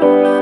Música